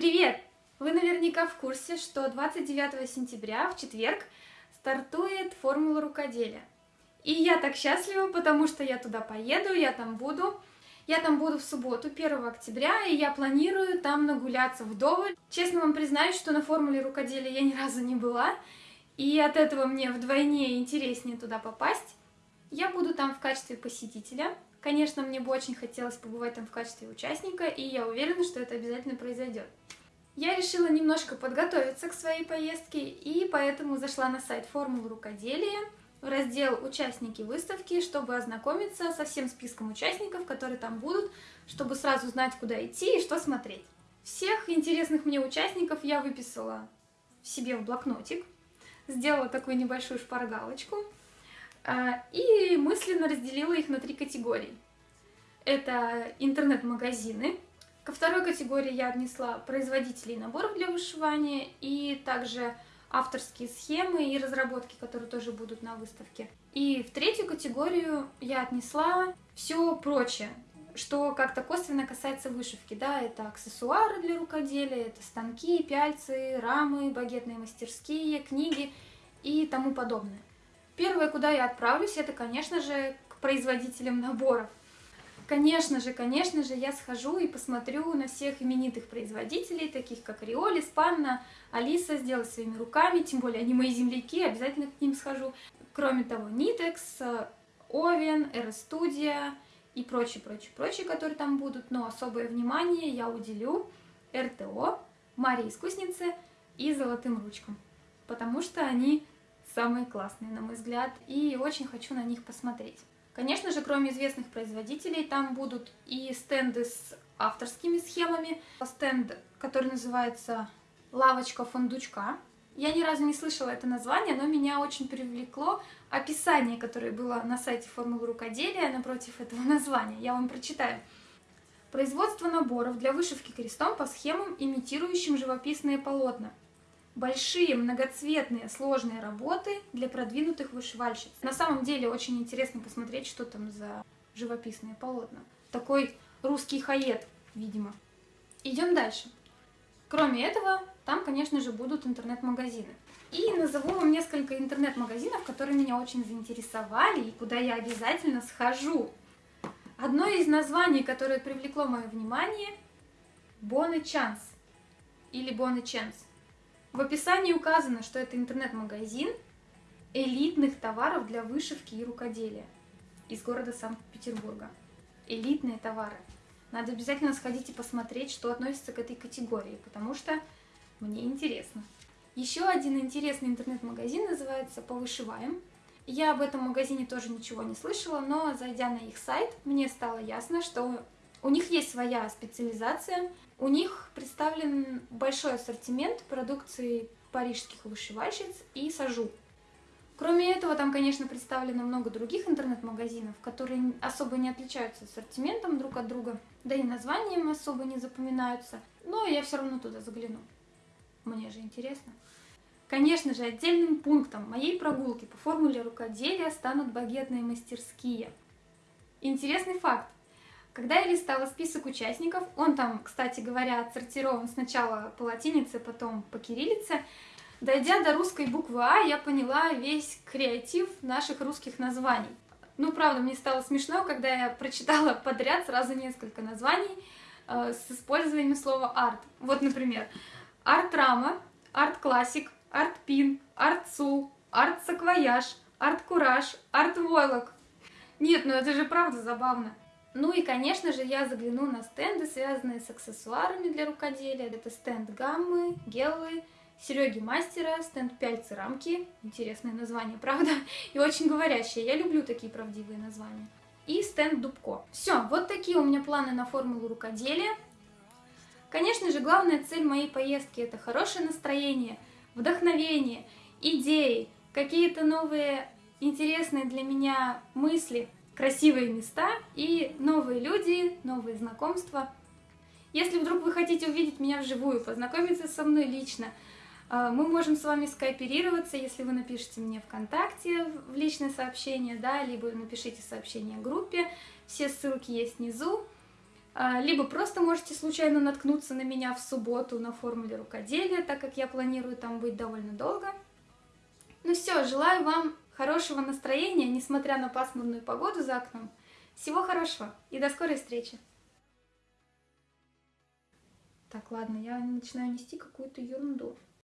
Привет! Вы наверняка в курсе, что 29 сентября, в четверг, стартует формула рукоделия. И я так счастлива, потому что я туда поеду, я там буду. Я там буду в субботу, 1 октября, и я планирую там нагуляться вдоволь. Честно вам признаюсь, что на формуле рукоделия я ни разу не была, и от этого мне вдвойне интереснее туда попасть. Я буду там в качестве посетителя. Конечно, мне бы очень хотелось побывать там в качестве участника, и я уверена, что это обязательно произойдет. Я решила немножко подготовиться к своей поездке, и поэтому зашла на сайт формулы рукоделия, в раздел «Участники выставки», чтобы ознакомиться со всем списком участников, которые там будут, чтобы сразу знать, куда идти и что смотреть. Всех интересных мне участников я выписала себе в блокнотик, сделала такую небольшую шпаргалочку и мысленно разделила их на три категории. Это интернет-магазины, ко второй категории я отнесла производителей наборов для вышивания и также авторские схемы и разработки, которые тоже будут на выставке. И в третью категорию я отнесла все прочее, что как-то косвенно касается вышивки. Да, это аксессуары для рукоделия, это станки, пяльцы, рамы, багетные мастерские, книги и тому подобное. Первое, куда я отправлюсь, это, конечно же, к производителям наборов. Конечно же, конечно же, я схожу и посмотрю на всех именитых производителей, таких как Риоли, Спанна, Алиса, сделать своими руками, тем более они мои земляки, обязательно к ним схожу. Кроме того, Nitex, Овен, RStudio и прочие, прочие, прочие, которые там будут, но особое внимание я уделю РТО, Марии Искуснице и Золотым Ручкам, потому что они самые классные, на мой взгляд, и очень хочу на них посмотреть. Конечно же, кроме известных производителей, там будут и стенды с авторскими схемами, стенд, который называется «Лавочка фундучка». Я ни разу не слышала это название, но меня очень привлекло описание, которое было на сайте формулы рукоделия напротив этого названия. Я вам прочитаю. Производство наборов для вышивки крестом по схемам, имитирующим живописные полотна большие, многоцветные, сложные работы для продвинутых вышивальщиц. На самом деле очень интересно посмотреть, что там за живописные полотна. Такой русский хаед, видимо. Идем дальше. Кроме этого, там, конечно же, будут интернет-магазины. И назову вам несколько интернет-магазинов, которые меня очень заинтересовали и куда я обязательно схожу. Одно из названий, которое привлекло мое внимание, Bonne Chance или Bonne Chance. В описании указано, что это интернет-магазин элитных товаров для вышивки и рукоделия из города Санкт-Петербурга. Элитные товары. Надо обязательно сходить и посмотреть, что относится к этой категории, потому что мне интересно. Еще один интересный интернет-магазин называется «Повышиваем». Я об этом магазине тоже ничего не слышала, но зайдя на их сайт, мне стало ясно, что у них есть своя специализация, у них представлен большой ассортимент продукции парижских вышивальщиц и сажу. Кроме этого, там, конечно, представлено много других интернет-магазинов, которые особо не отличаются ассортиментом друг от друга, да и названием особо не запоминаются, но я все равно туда загляну. Мне же интересно. Конечно же, отдельным пунктом моей прогулки по формуле рукоделия станут багетные мастерские. Интересный факт. Когда я листала список участников, он там, кстати говоря, отсортирован сначала по латинице, потом по кириллице, дойдя до русской буквы А, я поняла весь креатив наших русских названий. Ну, правда, мне стало смешно, когда я прочитала подряд сразу несколько названий э, с использованием слова арт. Вот, например, арт-рама, арт-классик, арт-пин, арт-сул, арт-саквояж, арт-кураж, арт-войлок. Нет, ну это же правда забавно. Ну и, конечно же, я загляну на стенды, связанные с аксессуарами для рукоделия. Это стенд гаммы, гелы, Сереги Мастера, стенд пяльцы рамки. Интересное название, правда? И очень говорящее. Я люблю такие правдивые названия. И стенд Дубко. Все, вот такие у меня планы на формулу рукоделия. Конечно же, главная цель моей поездки это хорошее настроение, вдохновение, идеи, какие-то новые интересные для меня мысли – красивые места и новые люди, новые знакомства. Если вдруг вы хотите увидеть меня вживую, познакомиться со мной лично, э, мы можем с вами скооперироваться, если вы напишите мне ВКонтакте в личное сообщение, да, либо напишите сообщение группе, все ссылки есть внизу. А, либо просто можете случайно наткнуться на меня в субботу на формуле рукоделия, так как я планирую там быть довольно долго. Ну все, желаю вам хорошего настроения, несмотря на пасмурную погоду за окном. Всего хорошего и до скорой встречи! Так, ладно, я начинаю нести какую-то ерунду.